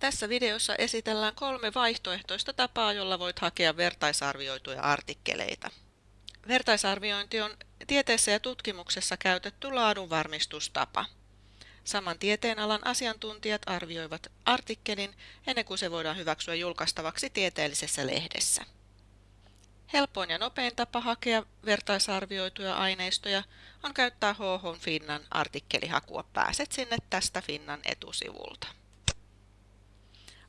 Tässä videossa esitellään kolme vaihtoehtoista tapaa, jolla voit hakea vertaisarvioituja artikkeleita. Vertaisarviointi on tieteessä ja tutkimuksessa käytetty laadunvarmistustapa. Saman tieteenalan asiantuntijat arvioivat artikkelin ennen kuin se voidaan hyväksyä julkaistavaksi tieteellisessä lehdessä. Helpoin ja nopein tapa hakea vertaisarvioituja aineistoja on käyttää HH Finnan artikkelihakua. Pääset sinne tästä Finnan etusivulta.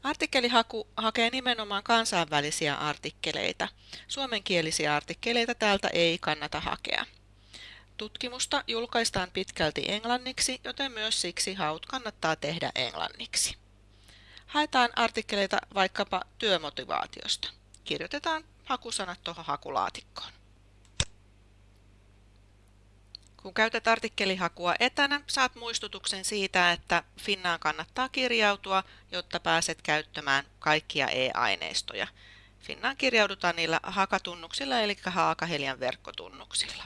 Artikkelihaku hakee nimenomaan kansainvälisiä artikkeleita. Suomenkielisiä artikkeleita täältä ei kannata hakea. Tutkimusta julkaistaan pitkälti englanniksi, joten myös siksi haut kannattaa tehdä englanniksi. Haetaan artikkeleita vaikkapa työmotivaatiosta. Kirjoitetaan hakusanat tuohon hakulaatikkoon. Kun käytät artikkelihakua etänä, saat muistutuksen siitä, että Finnaan kannattaa kirjautua, jotta pääset käyttämään kaikkia e-aineistoja. Finnaan kirjaudutaan niillä hakatunnuksilla eli Haakahelian verkkotunnuksilla.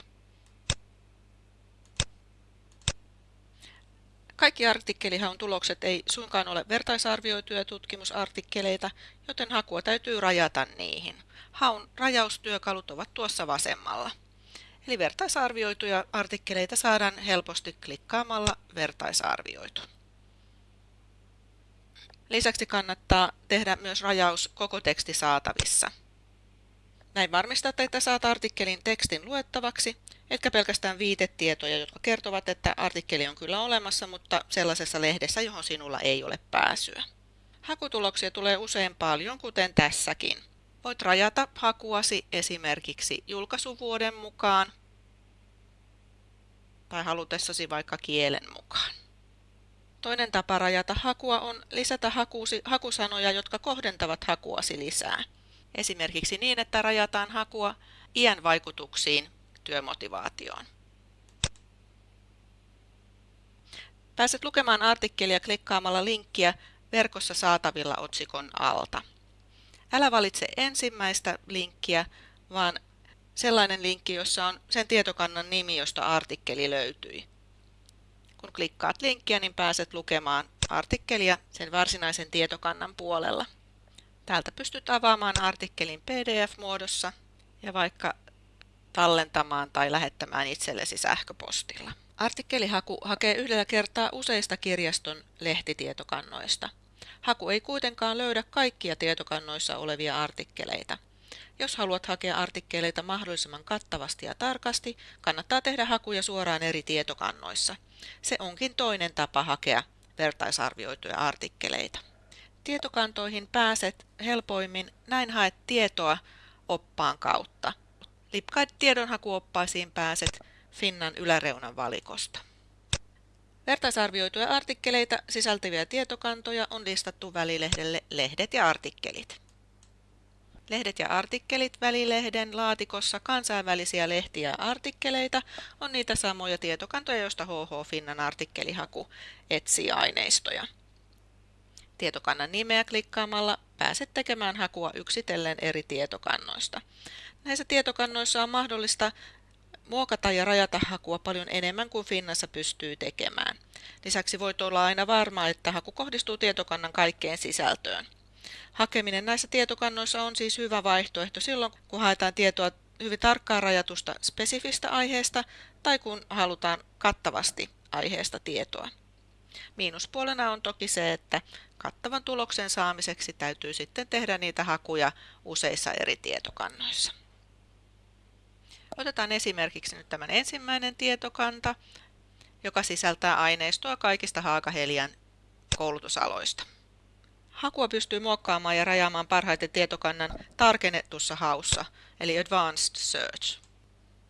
Kaikki artikkelihaun tulokset ei suinkaan ole vertaisarvioituja tutkimusartikkeleita, joten hakua täytyy rajata niihin. Haun rajaustyökalut ovat tuossa vasemmalla. Eli vertaisarvioituja artikkeleita saadaan helposti klikkaamalla vertaisarvioitu. Lisäksi kannattaa tehdä myös rajaus koko teksti saatavissa. Näin varmistat, että saat artikkelin tekstin luettavaksi, etkä pelkästään viitetietoja, jotka kertovat, että artikkeli on kyllä olemassa, mutta sellaisessa lehdessä, johon sinulla ei ole pääsyä. Hakutuloksia tulee usein paljon, kuten tässäkin. Voit rajata hakuasi esimerkiksi julkaisuvuoden mukaan tai halutessasi vaikka kielen mukaan. Toinen tapa rajata hakua on lisätä hakuusi, hakusanoja, jotka kohdentavat hakuasi lisää. Esimerkiksi niin, että rajataan hakua iän vaikutuksiin työmotivaatioon. Pääset lukemaan artikkelia klikkaamalla linkkiä verkossa saatavilla otsikon alta. Älä valitse ensimmäistä linkkiä, vaan sellainen linkki, jossa on sen tietokannan nimi, josta artikkeli löytyi. Kun klikkaat linkkiä, niin pääset lukemaan artikkelia sen varsinaisen tietokannan puolella. Täältä pystyt avaamaan artikkelin PDF-muodossa ja vaikka tallentamaan tai lähettämään itsellesi sähköpostilla. Artikkelihaku hakee yhdellä kertaa useista kirjaston lehtitietokannoista. Haku ei kuitenkaan löydä kaikkia tietokannoissa olevia artikkeleita. Jos haluat hakea artikkeleita mahdollisimman kattavasti ja tarkasti, kannattaa tehdä hakuja suoraan eri tietokannoissa. Se onkin toinen tapa hakea vertaisarvioituja artikkeleita. Tietokantoihin pääset helpoimmin, näin haet tietoa oppaan kautta. Lipkait tiedonhakuoppaisiin pääset Finnan yläreunan valikosta. Vertaisarvioituja artikkeleita sisältäviä tietokantoja on listattu välilehdelle Lehdet ja artikkelit. Lehdet ja artikkelit välilehden laatikossa kansainvälisiä lehtiä ja artikkeleita on niitä samoja tietokantoja, joista HH Finnan artikkelihaku etsii aineistoja. Tietokannan nimeä klikkaamalla pääset tekemään hakua yksitellen eri tietokannoista. Näissä tietokannoissa on mahdollista muokata ja rajata hakua paljon enemmän kuin Finnassa pystyy tekemään. Lisäksi voit olla aina varma, että haku kohdistuu tietokannan kaikkeen sisältöön. Hakeminen näissä tietokannoissa on siis hyvä vaihtoehto silloin, kun haetaan tietoa hyvin tarkkaan rajatusta spesifistä aiheesta tai kun halutaan kattavasti aiheesta tietoa. Miinuspuolena on toki se, että kattavan tuloksen saamiseksi täytyy sitten tehdä niitä hakuja useissa eri tietokannoissa. Otetaan esimerkiksi nyt tämän ensimmäinen tietokanta, joka sisältää aineistoa kaikista Haakahelian koulutusaloista. Hakua pystyy muokkaamaan ja rajaamaan parhaiten tietokannan tarkennetussa haussa, eli Advanced Search.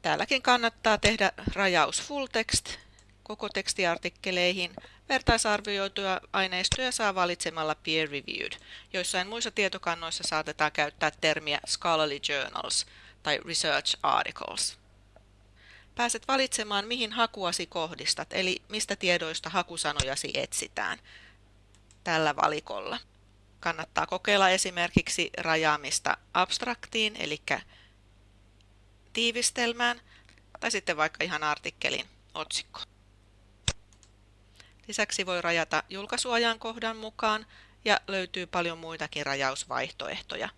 Täälläkin kannattaa tehdä rajaus full text koko tekstiartikkeleihin. Vertaisarvioituja aineistoja saa valitsemalla peer reviewed. Joissain muissa tietokannoissa saatetaan käyttää termiä scholarly journals tai research articles. Pääset valitsemaan, mihin hakuasi kohdistat, eli mistä tiedoista hakusanojasi etsitään tällä valikolla. Kannattaa kokeilla esimerkiksi rajaamista abstraktiin, eli tiivistelmään, tai sitten vaikka ihan artikkelin otsikko. Lisäksi voi rajata julkaisuajankohdan mukaan ja löytyy paljon muitakin rajausvaihtoehtoja,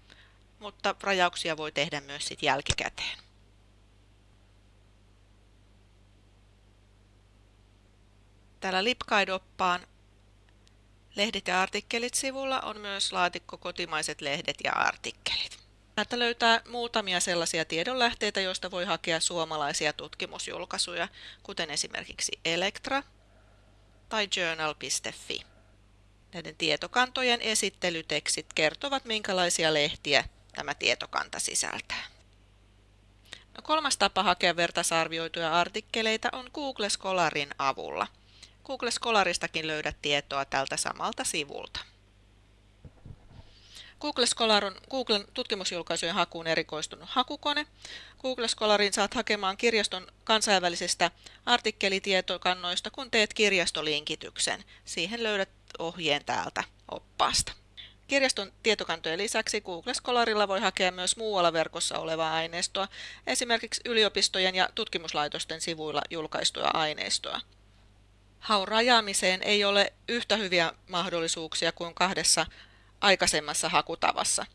mutta rajauksia voi tehdä myös sit jälkikäteen. Täällä LibGuide-oppaan Lehdet ja artikkelit sivulla on myös laatikko kotimaiset lehdet ja artikkelit. Täältä löytää muutamia sellaisia tiedonlähteitä, joista voi hakea suomalaisia tutkimusjulkaisuja, kuten esimerkiksi Elektra tai journal.fi. Näiden tietokantojen esittelytekstit kertovat, minkälaisia lehtiä tämä tietokanta sisältää. No, kolmas tapa hakea vertaisarvioituja artikkeleita on Google Scholarin avulla. Google Scholaristakin löydät tietoa tältä samalta sivulta. Google Scholar on Googlen tutkimusjulkaisujen hakuun erikoistunut hakukone. Google Scholarin saat hakemaan kirjaston kansainvälisistä artikkelitietokannoista, kun teet kirjastolinkityksen. Siihen löydät ohjeen täältä oppaasta. Kirjaston tietokantojen lisäksi Google Scholarilla voi hakea myös muualla verkossa olevaa aineistoa, esimerkiksi yliopistojen ja tutkimuslaitosten sivuilla julkaistuja aineistoa. Haun rajaamiseen ei ole yhtä hyviä mahdollisuuksia kuin kahdessa aikaisemmassa hakutavassa.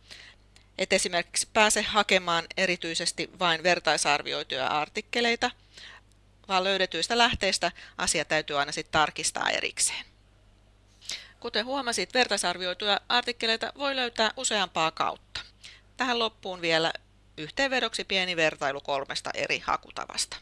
Et esimerkiksi pääse hakemaan erityisesti vain vertaisarvioituja artikkeleita, vaan löydetyistä lähteistä asia täytyy aina sitten tarkistaa erikseen. Kuten huomasit, vertaisarvioituja artikkeleita voi löytää useampaa kautta. Tähän loppuun vielä yhteenvedoksi pieni vertailu kolmesta eri hakutavasta.